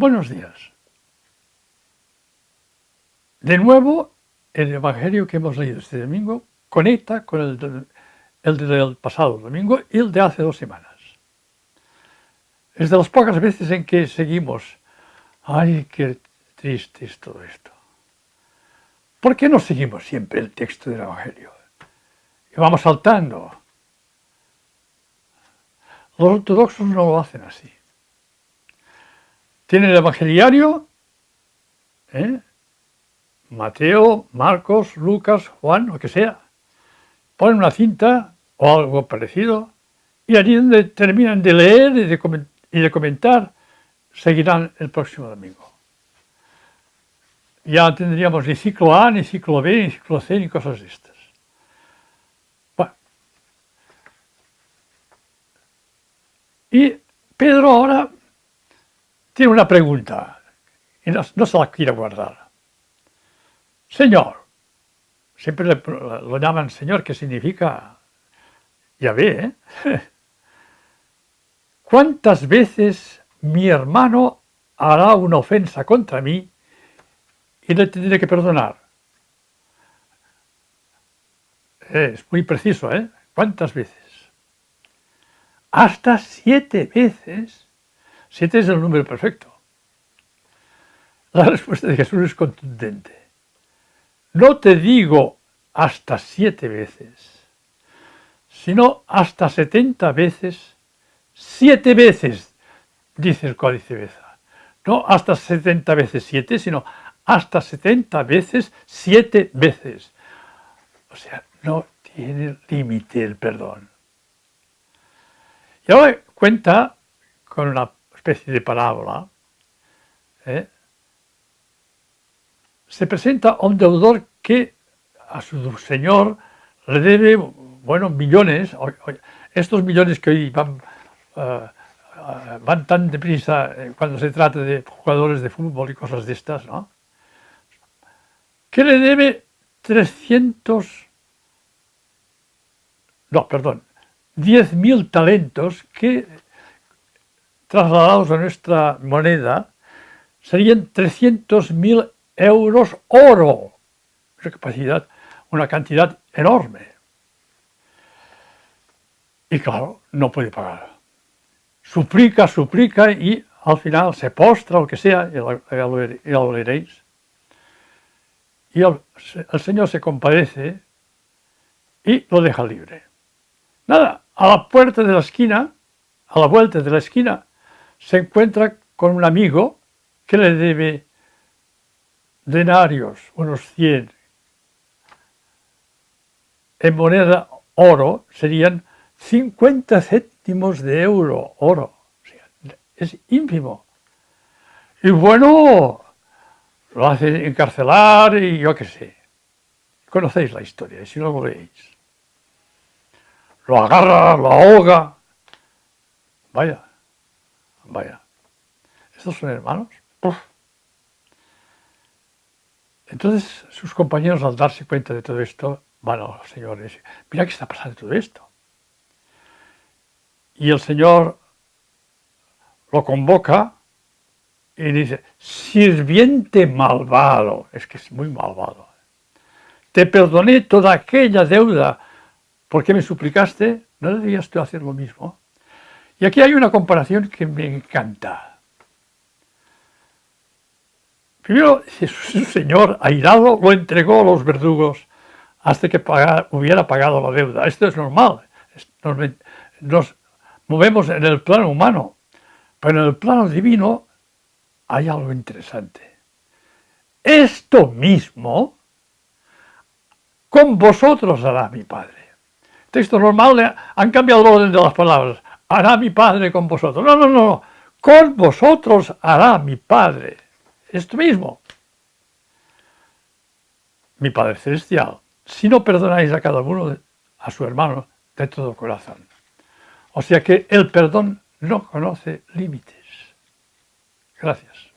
Buenos días. De nuevo, el Evangelio que hemos leído este domingo conecta con el, del pasado domingo y el de hace dos semanas. Es de las pocas veces en que seguimos. ¡Ay, qué triste es todo esto! ¿Por qué no seguimos siempre el texto del Evangelio? Y vamos saltando. Los ortodoxos no lo hacen así. Tienen el evangeliario, ¿eh? Mateo, Marcos, Lucas, Juan, lo que sea. Ponen una cinta o algo parecido y allí donde terminan de leer y de, comentar, seguirán el próximo domingo. Ya tendríamos ni ciclo A, ni ciclo B, ni ciclo C, ni cosas de estas. Bueno. Y Pedro ahora tiene una pregunta y no, no se la quiere guardar. Señor. Siempre lo llaman Señor, que significa ya ve, ¿eh? ¿Cuántas veces mi hermano hará una ofensa contra mí y le tendré que perdonar? Es muy preciso, ¿eh? ¿Cuántas veces? Hasta siete veces. Siete es el número perfecto. La respuesta de Jesús es contundente. No te digo hasta siete veces, sino hasta setenta veces, siete veces, dice el Códice Beza. No hasta setenta veces siete, sino hasta setenta veces siete veces. O sea, no tiene límite el perdón. Y ahora cuenta con una especie de parábola, ¿eh? se presenta un deudor que a su señor le debe, bueno, millones, estos millones que hoy van, eh, van tan deprisa eh, cuando se trata de jugadores de fútbol y cosas de estas, ¿no? Que le debe 300, no, perdón, 10.000 talentos que, trasladados a nuestra moneda, serían 300.000 euros oro. Una capacidad, una cantidad enorme. Y claro, no puede pagar. Suplica, suplica y al final se postra o que sea, ya lo, veréis. Y el, el Señor se compadece y lo deja libre. Nada, a la puerta de la esquina, a la vuelta de la esquina, se encuentra con un amigo que le debe denarios, unos 100, en moneda oro serían 50 céntimos de euro oro. es ínfimo. Y bueno, lo hace encarcelar y yo qué sé. Conocéis la historia, si no lo veis. Lo agarra, lo ahoga. Vaya, vaya. ¿Estos son hermanos? Entonces sus compañeros al darse cuenta de todo esto, van a los señores, mira qué está pasando todo esto. Y el Señor lo convoca y dice, sirviente malvado, es que es muy malvado, te perdoné toda aquella deuda porque me suplicaste, ¿no deberías tú hacer lo mismo? Y aquí hay una comparación que me encanta. Primero, su señor, airado, lo entregó a los verdugos hasta que hubiera pagado la deuda. Esto es normal. Nos, movemos en el plano humano, pero en el plano divino hay algo interesante. Esto mismo con vosotros hará mi Padre. Texto normal, han cambiado el orden de las palabras. Hará mi Padre con vosotros. No, no, no. Con vosotros hará mi Padre esto mismo. Mi Padre Celestial, si no perdonáis a cada uno, a su hermano, de todo corazón. O sea que el perdón no conoce límites. Gracias.